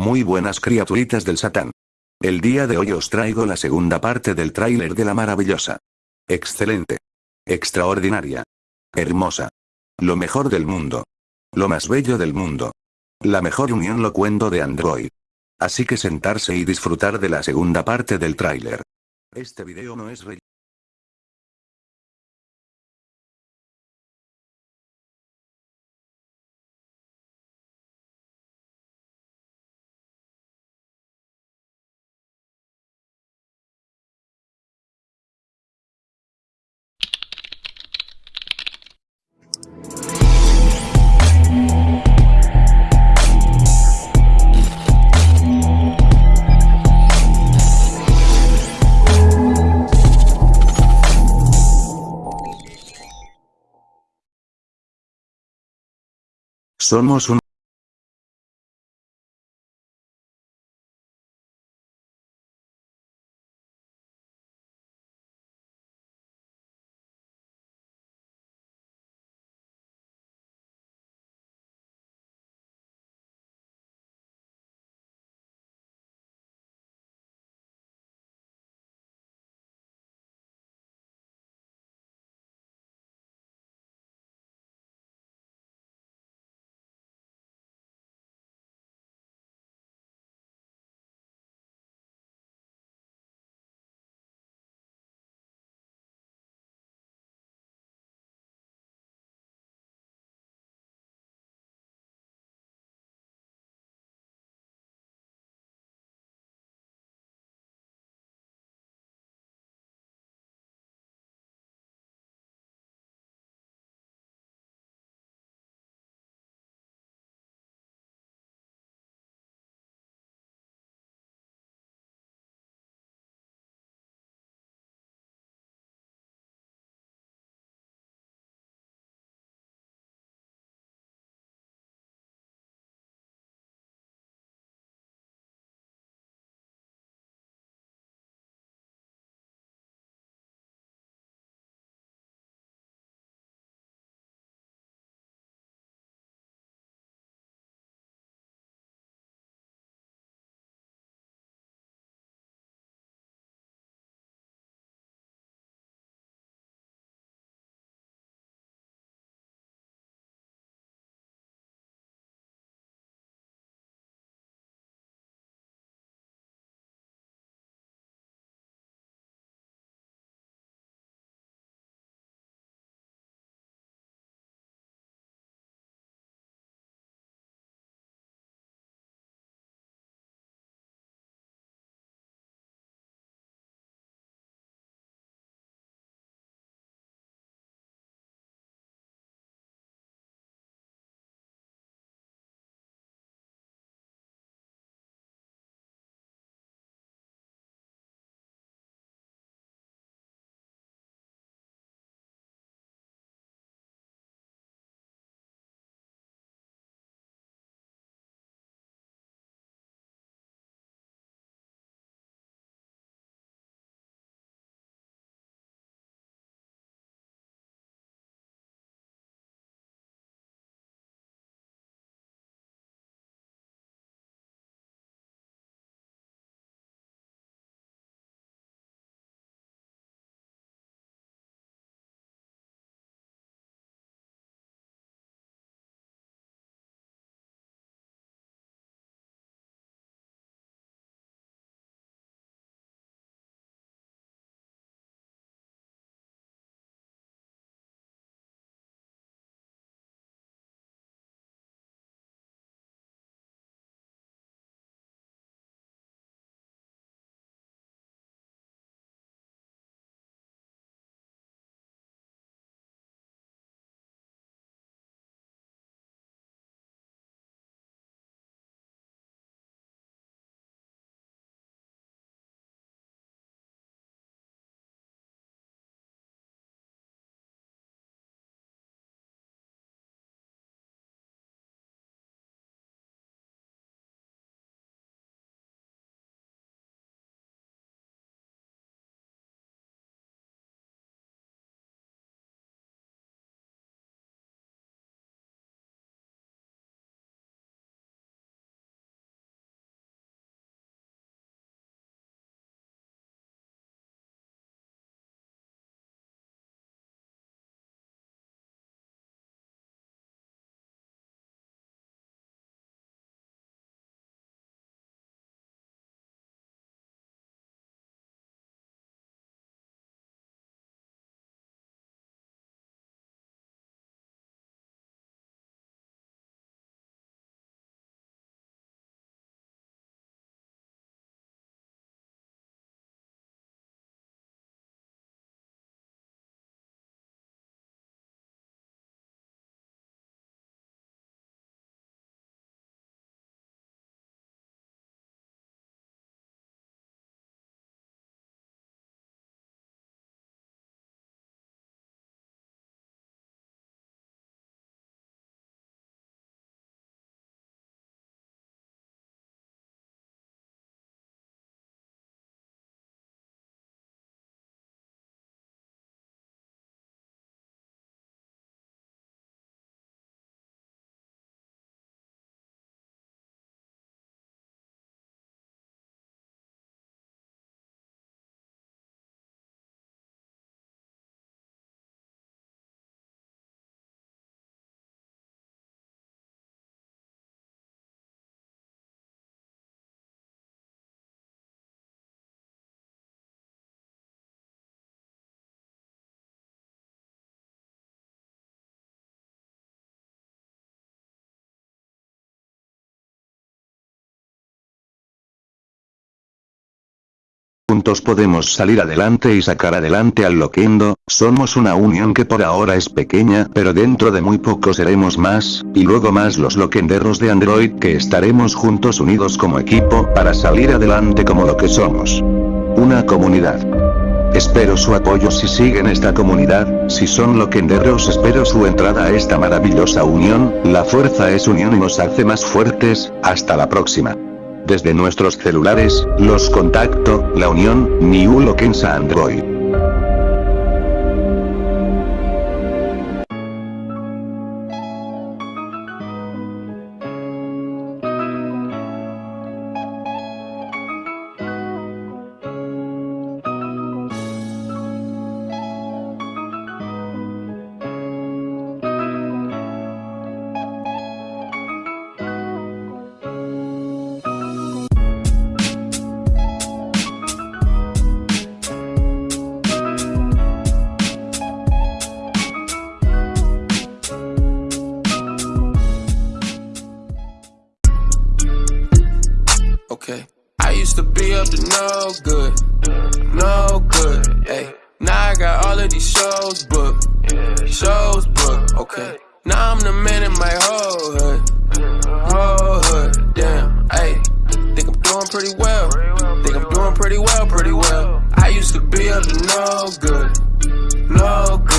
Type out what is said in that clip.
Muy buenas criaturitas del Satán. El día de hoy os traigo la segunda parte del tráiler de la maravillosa. Excelente. Extraordinaria. Hermosa. Lo mejor del mundo. Lo más bello del mundo. La mejor unión locuendo de Android. Así que sentarse y disfrutar de la segunda parte del tráiler. Este video no es relleno. Somos un Juntos podemos salir adelante y sacar adelante al Loquendo, somos una unión que por ahora es pequeña pero dentro de muy poco seremos más, y luego más los Loquenderos de Android que estaremos juntos unidos como equipo para salir adelante como lo que somos. Una comunidad. Espero su apoyo si siguen esta comunidad, si son loquenderos espero su entrada a esta maravillosa unión, la fuerza es unión y nos hace más fuertes, hasta la próxima. Desde nuestros celulares, los contacto, la unión, Niulo Kensa Android. Okay. I used to be up to no good, no good, hey. Now I got all of these shows booked, shows booked, okay. Now I'm the man in my whole hood, whole hood, damn, hey. Think I'm doing pretty well, think I'm doing pretty well, pretty well. I used to be up to no good, no good.